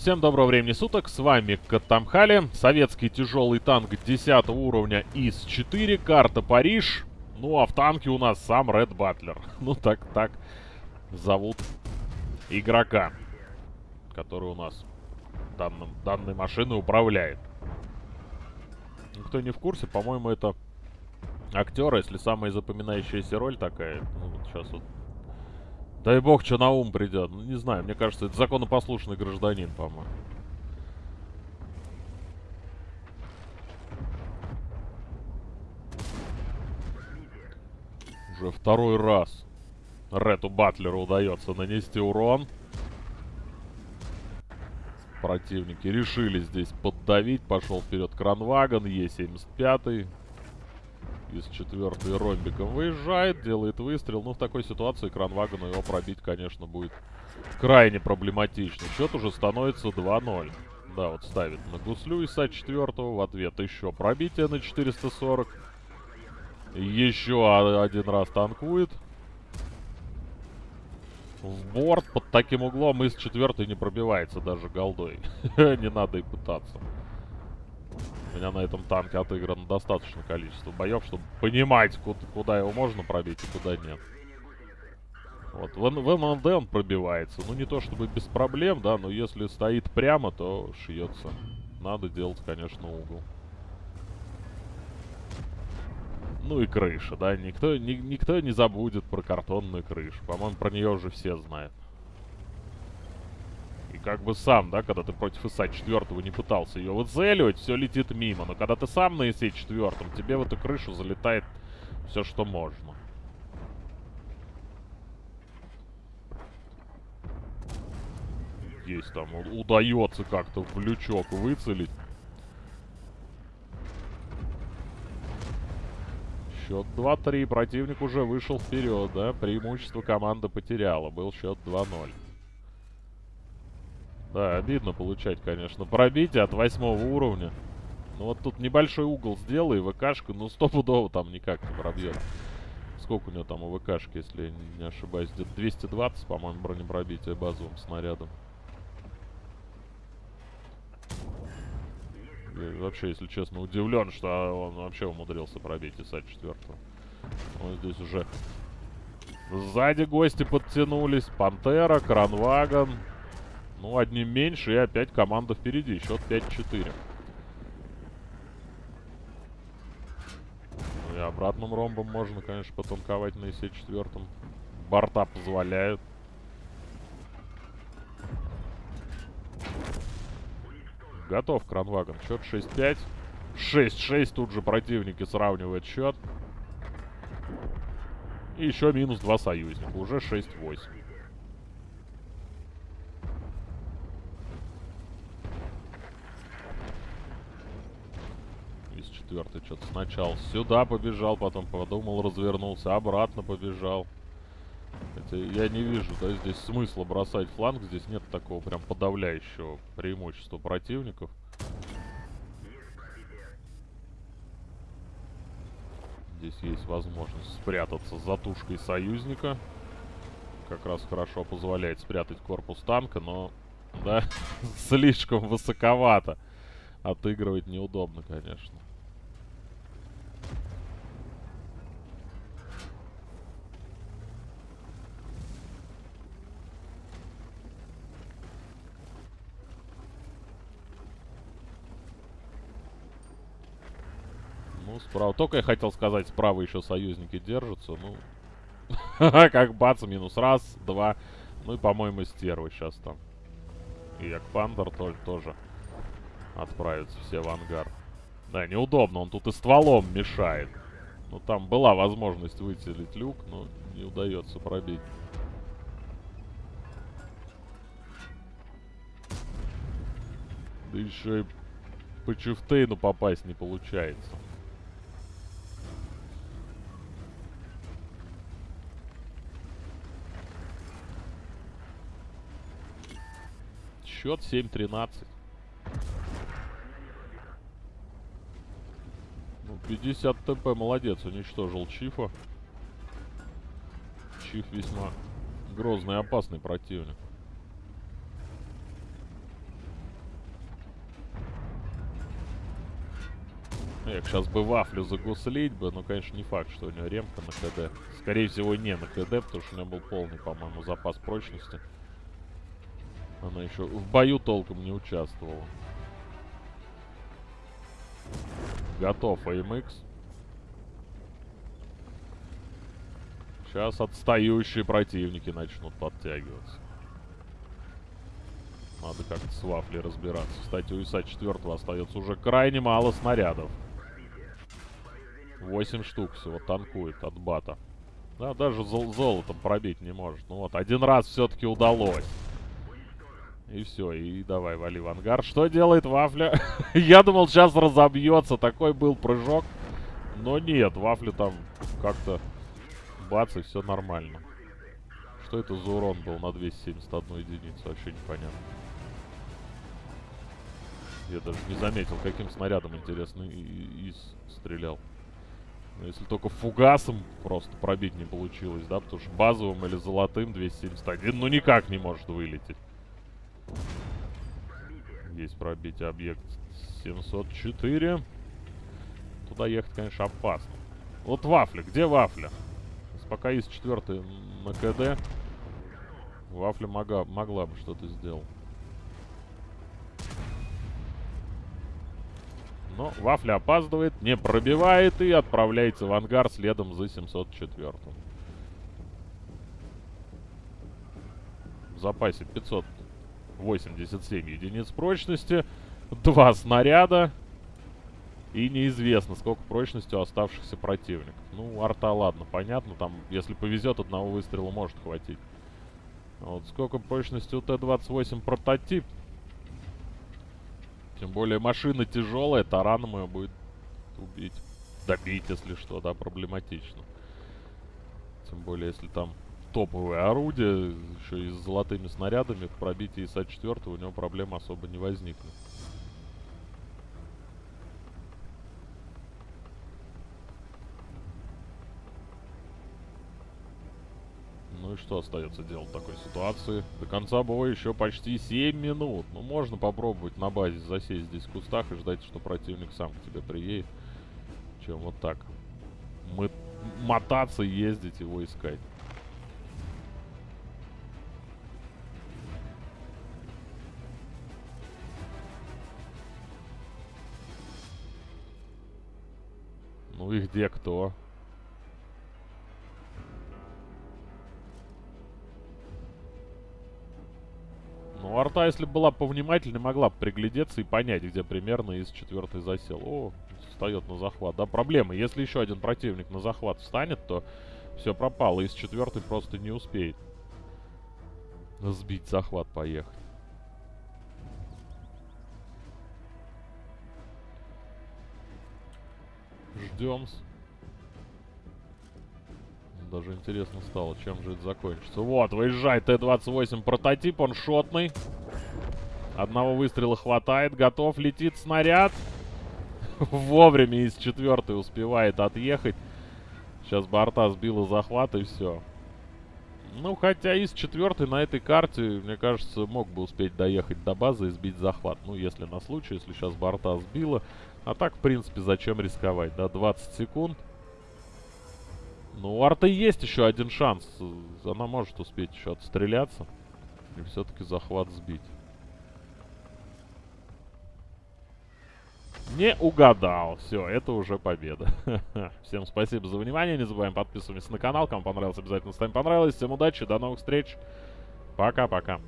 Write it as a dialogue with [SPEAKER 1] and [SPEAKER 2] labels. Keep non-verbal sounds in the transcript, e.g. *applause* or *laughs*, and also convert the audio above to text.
[SPEAKER 1] Всем доброго времени суток, с вами Катамхали, советский тяжелый танк 10 уровня ИС-4, карта Париж. Ну а в танке у нас сам Ред Батлер. *laughs* Ну так, так зовут игрока, который у нас данным, данной машиной управляет. Кто не в курсе, по-моему, это актер, если самая запоминающаяся роль такая. Ну вот сейчас вот Дай бог, что на ум придет. Ну, не знаю, мне кажется, это законопослушный гражданин, по-моему. Уже второй раз Рету Батлеру удается нанести урон. Противники решили здесь поддавить. Пошел вперед Кранваган, Е-75 из четвертой ромбиком выезжает, делает выстрел. Ну, в такой ситуации Кранвагану его пробить, конечно, будет крайне проблематично. Счет уже становится 2-0. Да, вот ставит на гуслю из А4 в ответ еще пробитие на 440. Еще один раз танкует. В борт под таким углом из четвертой не пробивается даже голдой. *laughs* не надо и пытаться. У меня на этом танке отыграно достаточное количество боев, чтобы понимать, куда, куда его можно пробить и куда нет. Вот, в, в МНД он пробивается. Ну, не то чтобы без проблем, да, но если стоит прямо, то шьется. Надо делать, конечно, угол. Ну и крыша, да, никто, ни, никто не забудет про картонную крышу. По-моему, про нее уже все знают как бы сам, да, когда ты против ИСа четвертого не пытался ее выцеливать, все летит мимо. Но когда ты сам на ИСе четвертом, тебе в эту крышу залетает все, что можно. Есть там, удается как-то в лючок выцелить. Счет 2-3. Противник уже вышел вперед, да? Преимущество команда потеряла. Был счет 2-0. Да, обидно получать, конечно, пробитие от восьмого уровня. Ну вот тут небольшой угол сделай, ВКшка, ну стопудово там никак не пробьет. Сколько у него там у ВКшки, если я не ошибаюсь, где-то 220, по-моему, бронепробитие базовым снарядом. Я вообще, если честно, удивлен, что он вообще умудрился пробить ИСа-4. Вот здесь уже сзади гости подтянулись. Пантера, Кранваган. Ну, одним меньше, и опять команда впереди. Счет 5-4. Ну, и обратным ромбом можно, конечно, потанковать на ИСе четвертом. Борта позволяют. Готов Кранваган. Счет 6-5. 6-6 тут же противники сравнивают счет. И еще минус 2 союзника. Уже 6-8. Четвертый что-то сначала сюда побежал, потом подумал, развернулся, обратно побежал. Хотя я не вижу, да, здесь смысла бросать фланг. Здесь нет такого прям подавляющего преимущества противников. Здесь есть возможность спрятаться за тушкой союзника. Как раз хорошо позволяет спрятать корпус танка, но, да, *laughs* слишком высоковато. Отыгрывать неудобно, конечно. Ну, справа. Только я хотел сказать, справа еще союзники держатся. Ну, *laughs* как бац, минус раз, два. Ну и, по-моему, стервы сейчас там. И Якпандер тоже, отправятся все в ангар. Да, неудобно, он тут и стволом мешает. Ну, там была возможность выцелить люк, но не удается пробить. Да еще и по Чифтейну попасть не получается. счет 7-13. Ну, 50 ТП, молодец, уничтожил Чифа. Чиф весьма грозный и опасный противник. Ну, Эх, сейчас бы вафлю загуслить бы, но, конечно, не факт, что у него ремка на КД. Скорее всего, не на КД, потому что у него был полный, по-моему, запас прочности. Она еще в бою толком не участвовала. Готов AMX. Сейчас отстающие противники начнут подтягиваться. Надо как-то с вафлей разбираться. Кстати, у ИСа 4 остается уже крайне мало снарядов. 8 штук всего танкует от бата. Да, даже зол золотом пробить не может. Ну вот, один раз все-таки удалось. И все, и давай, вали в ангар. Что делает Вафля? *laughs* Я думал, сейчас разобьется. Такой был прыжок. Но нет, Вафля там как-то бац, и все нормально. Что это за урон был на 271 единицу? Вообще непонятно. Я даже не заметил, каким снарядом, интересно, и, стрелял. Но если только фугасом просто пробить не получилось, да? Потому что базовым или золотым 271, ну никак не может вылететь. Есть пробитие объект 704. Туда ехать, конечно, опасно. Вот вафля. Где вафля? Пока есть четвертый на КД, вафля могла, могла бы что-то сделать. Но Вафля опаздывает, не пробивает и отправляется в ангар следом за 704 В запасе 587 единиц прочности, два снаряда и неизвестно, сколько прочности у оставшихся противников. Ну, арта, ладно, понятно, там, если повезет, одного выстрела может хватить. Вот сколько прочности у Т-28 прототип, тем более машина тяжелая, тараном ее будет убить. Добить, если что, да, проблематично. Тем более, если там топовое орудие, еще и с золотыми снарядами, в пробитии ИСа-4 у него проблем особо не возникнет. Ну и что остается делать в такой ситуации? До конца боя еще почти 7 минут. Ну, можно попробовать на базе засесть здесь в кустах и ждать, что противник сам к тебе приедет. Чем вот так. Мы мотаться, ездить, его искать. Ну и где кто? Ну, арта, если была повнимательнее, могла бы приглядеться и понять, где примерно из четвертой засел. О, встает на захват. Да, проблема. Если еще один противник на захват встанет, то все пропало. Из четвертой просто не успеет сбить захват, поехать. Ждем. -с даже интересно стало, чем же это закончится. Вот, выезжает Т-28 прототип, он шотный. Одного выстрела хватает, готов, летит снаряд. *laughs* Вовремя из четвертой успевает отъехать. Сейчас борта сбила захват и все. Ну, хотя из четвертой на этой карте, мне кажется, мог бы успеть доехать до базы и сбить захват. Ну, если на случай, если сейчас борта сбила. А так, в принципе, зачем рисковать, да? 20 секунд. Ну, у Арты есть еще один шанс. Она может успеть еще отстреляться. И все-таки захват сбить. Не угадал. Все, это уже победа. *laughs* Всем спасибо за внимание. Не забываем подписываться на канал. Кому понравилось, обязательно ставим понравилось. Всем удачи, до новых встреч. Пока-пока.